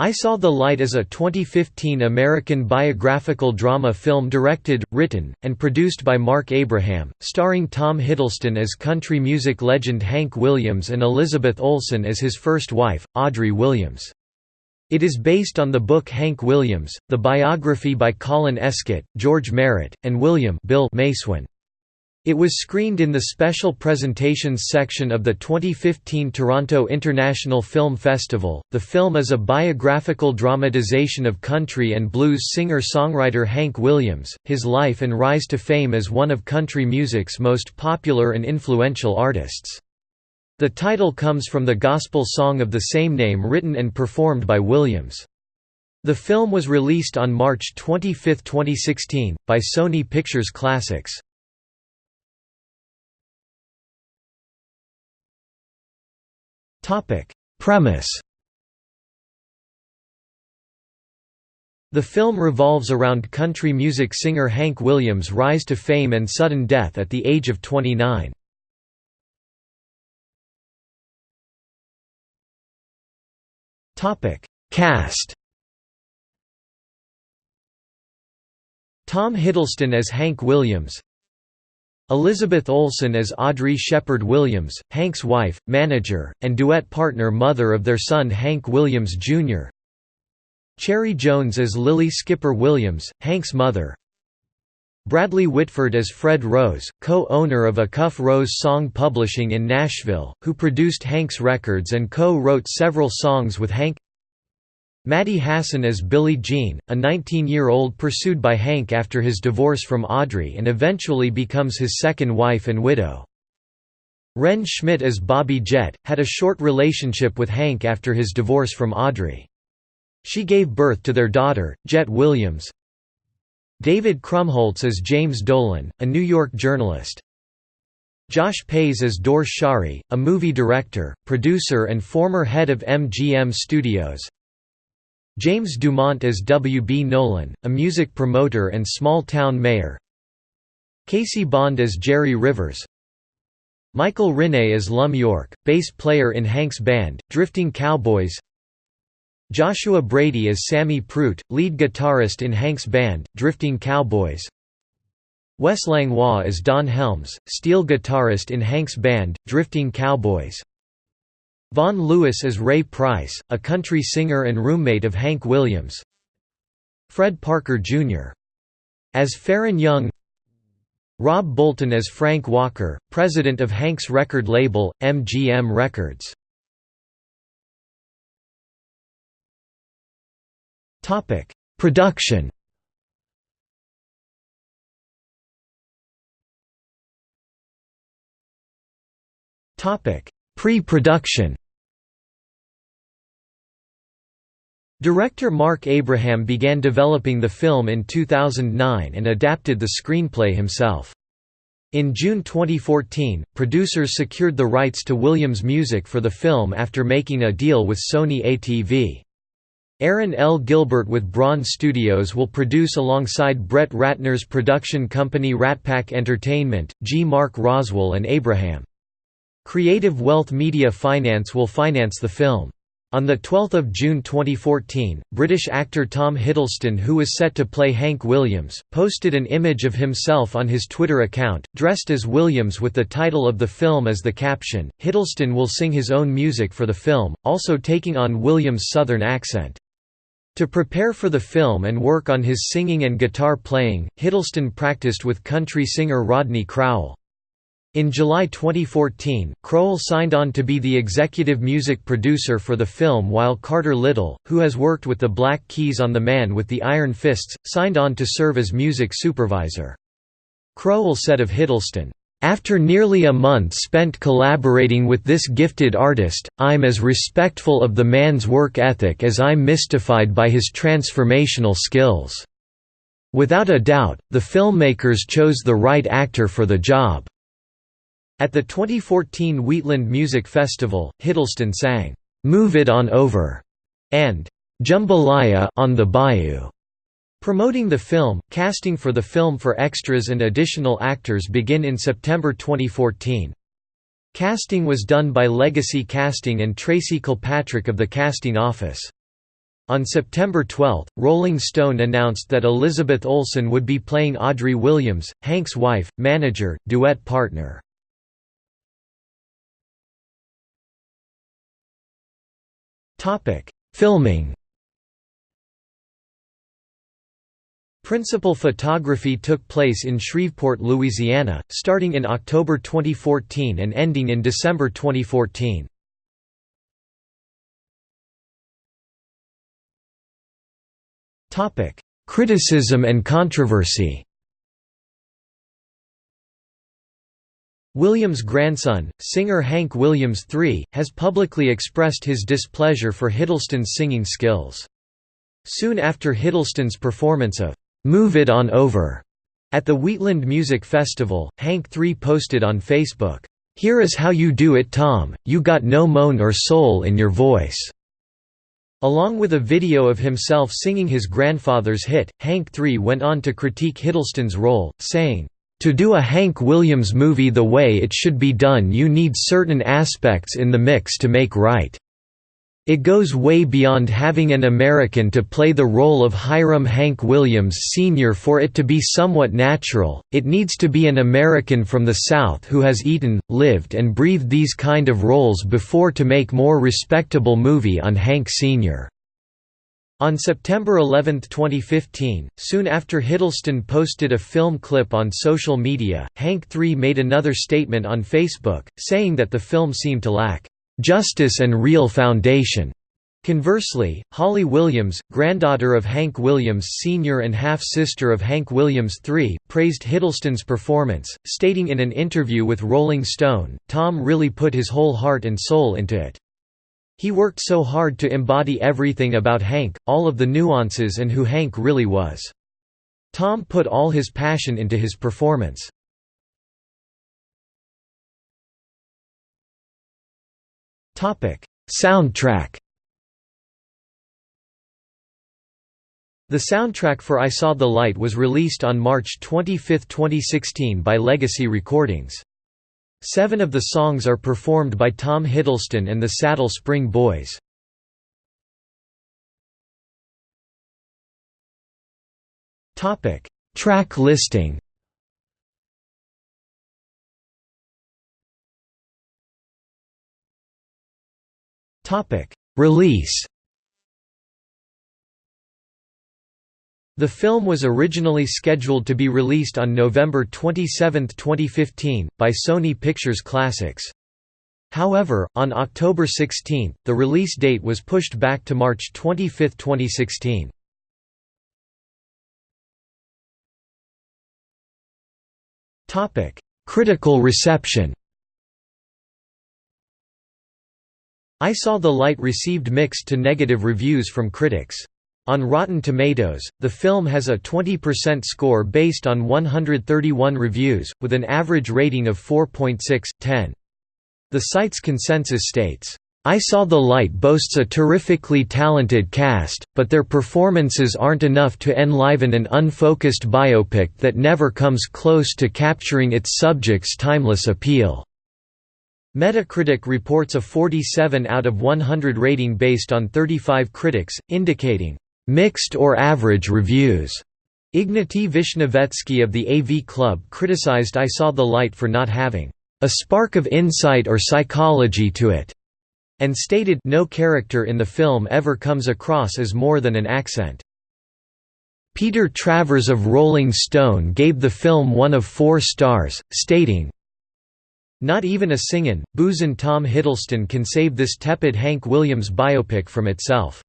I Saw the Light is a 2015 American biographical drama film directed, written, and produced by Marc Abraham, starring Tom Hiddleston as country music legend Hank Williams and Elizabeth Olsen as his first wife, Audrey Williams. It is based on the book Hank Williams, the biography by Colin Escott, George Merritt, and William Bill MacEwen. It was screened in the Special Presentations section of the 2015 Toronto International Film Festival. The film is a biographical dramatization of country and blues singer-songwriter Hank Williams, his life and rise to fame as one of country music's most popular and influential artists. The title comes from the gospel song of the same name written and performed by Williams. The film was released on March 25, 2016, by Sony Pictures Classics. Premise. The film revolves around country music singer Hank Williams' rise to fame and sudden death at the age of 29. Cast. Tom Hiddleston as Hank Williams Elizabeth Olsen as Audrey Sheppard Williams, Hank's wife, manager, and duet partner mother of their son Hank Williams, Jr. Cherry Jones as Lily Skipper Williams, Hank's mother Bradley Whitford as Fred Rose, co-owner of Acuff-Rose Song Publishing in Nashville, who produced Hank's records and co-wrote several songs with Hank Maddie Hasson as Billie Jean, a 19-year-old pursued by Hank after his divorce from Audrey and eventually becomes his second wife and widow. Wrenn Schmidt as Bobbie Jett, had a short relationship with Hank after his divorce from Audrey. She gave birth to their daughter, Jett Williams. David Krumholtz as James Dolan, a New York journalist. Josh Pais as Dore Schary, a movie director, producer and former head of MGM Studios. James Dumont as W. B. Nolan, a music promoter and small-town mayor Casey Bond as Jerry Rivers Michael Rinne as Lum York, bass player in Hank's band, Drifting Cowboys Joshua Brady as Sammy Pruett, lead guitarist in Hank's band, Drifting Cowboys Wes Langlois as Don Helms, steel guitarist in Hank's band, Drifting Cowboys Vaughn Lewis as Ray Price, a country singer and roommate of Hank Williams. Fred Parker, Jr. as Faron Young. Rob Bolton as Frank Walker, president of Hank's record label, MGM Records. Topic: Production. Topic Pre-production Director Marc Abraham began developing the film in 2009 and adapted the screenplay himself. In June 2014, producers secured the rights to Williams' music for the film after making a deal with Sony ATV. Aaron L. Gilbert with Bron Studios will produce alongside Brett Ratner's production company RatPac Entertainment, G. Mark Roswell and Abraham. Creative Wealth Media Finance will finance the film. On 12 June 2014, British actor Tom Hiddleston who was set to play Hank Williams, posted an image of himself on his Twitter account, dressed as Williams with the title of the film as the caption. Hiddleston will sing his own music for the film, also taking on Williams' southern accent. To prepare for the film and work on his singing and guitar playing, Hiddleston practiced with country singer Rodney Crowell. In July 2014, Crowell signed on to be the executive music producer for the film while Carter Little, who has worked with the Black Keys on The Man with the Iron Fists, signed on to serve as music supervisor. Crowell said of Hiddleston, after nearly a month spent collaborating with this gifted artist, I'm as respectful of the man's work ethic as I'm mystified by his transformational skills. Without a doubt, the filmmakers chose the right actor for the job. At the 2014 Wheatland Music Festival, Hiddleston sang, "'Move It On Over' and "'Jambalaya on the Bayou' Promoting the film, casting for the film for extras and additional actors begin in September 2014. Casting was done by Legacy Casting and Tracy Kilpatrick of the casting office. On September 12, Rolling Stone announced that Elizabeth Olsen would be playing Audrey Williams, Hank's wife, manager, duet partner. Filming Principal photography took place in Shreveport, Louisiana, starting in October 2014 and ending in December 2014. Topic: Criticism and controversy. Williams' grandson, singer Hank Williams III, has publicly expressed his displeasure for Hiddleston's singing skills. Soon after Hiddleston's performance of "'Move It On Over' at the Wheatland Music Festival, Hank III posted on Facebook, "'Here is how you do it Tom, you got no moan or soul in your voice' Along with a video of himself singing his grandfather's hit, Hank III went on to critique Hiddleston's role, saying, "...to do a Hank Williams movie the way it should be done you need certain aspects in the mix to make right." It goes way beyond having an American to play the role of Hiram Hank Williams Sr. for it to be somewhat natural, it needs to be an American from the South who has eaten, lived and breathed these kind of roles before to make more respectable movie on Hank Sr. On September 11, 2015, soon after Hiddleston posted a film clip on social media, Hank III made another statement on Facebook, saying that the film seemed to lack justice and real foundation. Conversely, Holly Williams, granddaughter of Hank Williams Sr. and half-sister of Hank Williams III, praised Hiddleston's performance, stating in an interview with Rolling Stone, Tom really put his whole heart and soul into it. He worked so hard to embody everything about Hank, all of the nuances and who Hank really was. Tom put all his passion into his performance. Soundtrack The soundtrack for I Saw the Light was released on March 25, 2016 by Legacy Recordings. Seven of the songs are performed by Tom Hiddleston and the Saddle Spring Boys. Track listing Release The film was originally scheduled to be released on November 27, 2015, by Sony Pictures Classics. However, on October 16, the release date was pushed back to March 25, 2016. Critical reception I Saw the Light received mixed to negative reviews from critics. On Rotten Tomatoes, the film has a 20% score based on 131 reviews, with an average rating of 4.6/10. The site's consensus states, I Saw the Light boasts a terrifically talented cast, but their performances aren't enough to enliven an unfocused biopic that never comes close to capturing its subject's timeless appeal. Metacritic reports a 47 out of 100 rating based on 35 critics, indicating mixed or average reviews. Ignatiy Vishnevetsky of the AV Club criticized I Saw the Light for not having a spark of insight or psychology to it, and stated no character in the film ever comes across as more than an accent. Peter Travers of Rolling Stone gave the film one of four stars, stating, not even a singin', boozin' Tom Hiddleston can save this tepid Hank Williams biopic from itself.